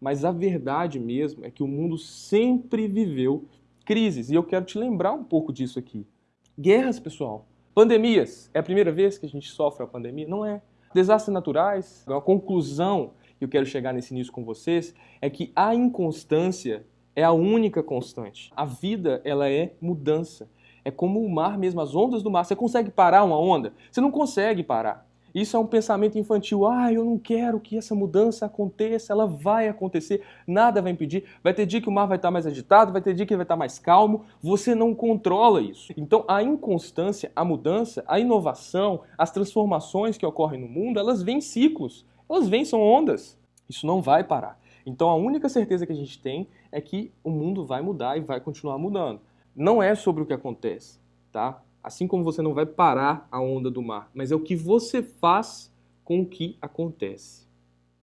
Mas a verdade mesmo é que o mundo sempre viveu crises. E eu quero te lembrar um pouco disso aqui. Guerras, pessoal. Pandemias. É a primeira vez que a gente sofre a pandemia? Não é. Desastres naturais. A conclusão que eu quero chegar nesse início com vocês é que a inconstância é a única constante. A vida, ela é mudança. É como o mar mesmo, as ondas do mar. Você consegue parar uma onda? Você não consegue parar. Isso é um pensamento infantil. Ah, eu não quero que essa mudança aconteça, ela vai acontecer, nada vai impedir. Vai ter dia que o mar vai estar mais agitado, vai ter dia que ele vai estar mais calmo. Você não controla isso. Então, a inconstância, a mudança, a inovação, as transformações que ocorrem no mundo, elas vêm em ciclos. Elas vêm, são ondas. Isso não vai parar. Então, a única certeza que a gente tem é que o mundo vai mudar e vai continuar mudando. Não é sobre o que acontece, tá? Assim como você não vai parar a onda do mar, mas é o que você faz com o que acontece.